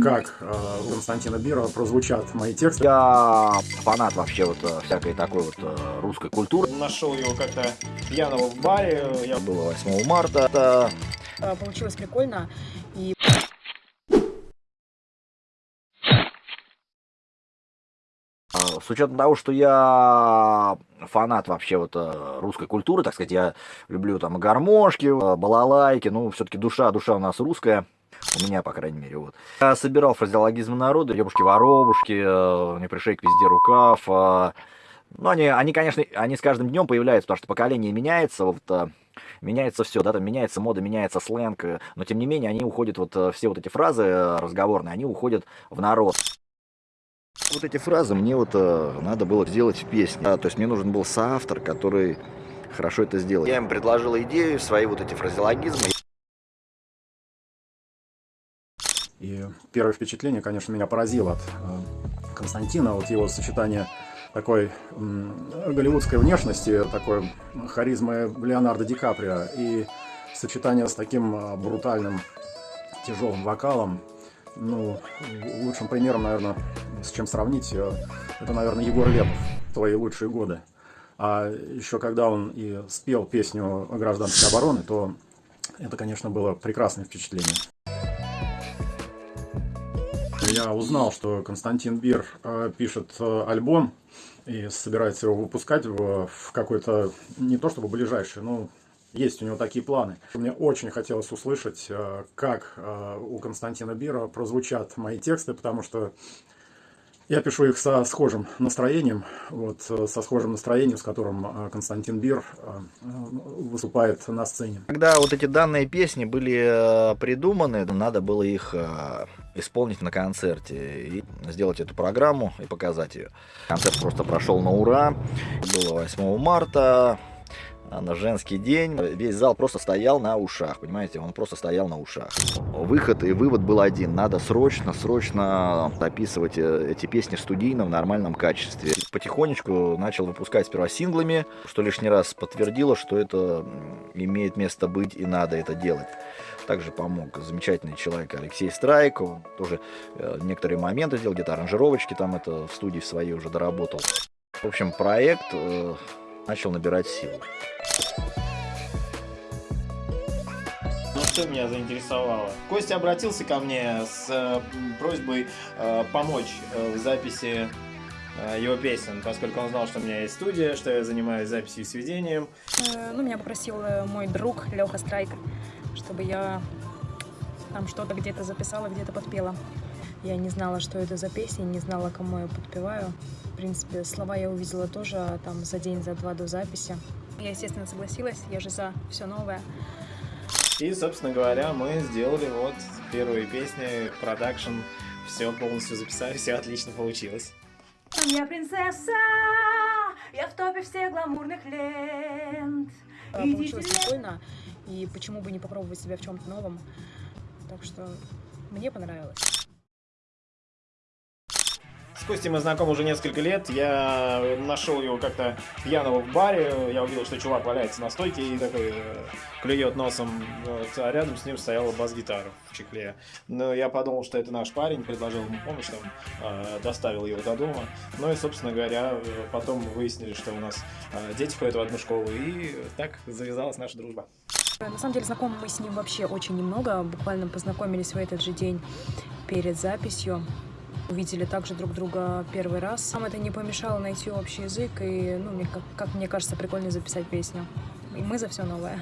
как э, у Константина Бира прозвучат мои тексты. Я фанат вообще вот э, всякой такой вот э, русской культуры. Нашел его как-то пьяного в баре. Я... Было 8 марта. Это... Э, получилось прикольно. И... А, с учетом того, что я фанат вообще вот русской культуры, так сказать, я люблю там гармошки, балалайки, ну, все-таки душа, душа у нас русская. У меня, по крайней мере, вот. Я собирал фразеологизмы народа, ебушки-воробушки, э, не пришей везде рукав. Э. Ну, они, они, конечно, они с каждым днем появляются, потому что поколение меняется, вот, э, меняется все, да, там меняется мода, меняется сленг, но тем не менее они уходят, вот все вот эти фразы разговорные, они уходят в народ. Вот эти фразы мне вот надо было сделать в песне, то есть мне нужен был соавтор, который хорошо это сделал. Я им предложил идею, свои вот эти фразеологизмы. И первое впечатление, конечно, меня поразило от э, Константина, вот его сочетание такой голливудской внешности, такой харизмы Леонардо Ди Каприо и сочетание с таким э, брутальным тяжелым вокалом. Ну, лучшим примером, наверное, с чем сравнить, э, это, наверное, Егор Лепов, «Твои лучшие годы». А еще когда он и спел песню гражданской обороны, то это, конечно, было прекрасное впечатление я узнал, что Константин Бир э, пишет э, альбом и собирается его выпускать в, какой-то, не то чтобы ближайший, но есть у него такие планы. Мне очень хотелось услышать, э, как у Константина Бира прозвучат мои тексты, потому что я пишу их со схожим настроением, вот, со схожим настроением, с которым Константин Бир выступает на сцене. Когда вот эти данные песни были придуманы, надо было их исполнить на концерте и сделать эту программу и показать ее. Концерт просто прошел на ура. Было 8 марта на женский день. Весь зал просто стоял на ушах, понимаете, он просто стоял на ушах. Выход и вывод был один, надо срочно, срочно записывать э, эти песни в нормальном качестве. Потихонечку начал выпускать сперва синглами, что лишний раз подтвердило, что это имеет место быть и надо это делать. Также помог замечательный человек Алексей Страйк, он тоже э, некоторые моменты сделал, где-то аранжировочки там это в студии своей уже доработал. В общем, проект э, начал набирать силу. Ну что меня заинтересовало? Костя обратился ко мне с э, просьбой э, помочь э, в записи э, его песен, поскольку он знал, что у меня есть студия, что я занимаюсь записью и сведением. Э, ну, меня попросил э, мой друг Леха Страйк, чтобы я там что-то где-то записала, где-то подпела. Я не знала, что это за песня, не знала, кому я подпеваю. В принципе, слова я увидела тоже а там за день, за два до записи. Я, естественно, согласилась, я же за все новое. И, собственно говоря, мы сделали вот первые песни, продакшн, все полностью записали, все отлично получилось. Я принцесса, я в топе всех гламурных лент. Получилось прикольно, и почему бы не попробовать себя в чем-то новом. Так что мне понравилось. С Костей мы знакомы уже несколько лет. Я нашел его как-то пьяного в баре. Я увидел, что чувак валяется на стойке и такой э, клюет носом. А рядом с ним стояла бас-гитара в чехле. Но я подумал, что это наш парень, предложил ему помощь, там, э, доставил его до дома. Ну и, собственно говоря, потом выяснили, что у нас э, дети ходят в одну школу. И так завязалась наша дружба. На самом деле знакомы мы с ним вообще очень немного. Буквально познакомились в этот же день перед записью увидели также друг друга первый раз. Нам это не помешало найти общий язык и, ну, как, как мне кажется, прикольно записать песню. И мы за все новое.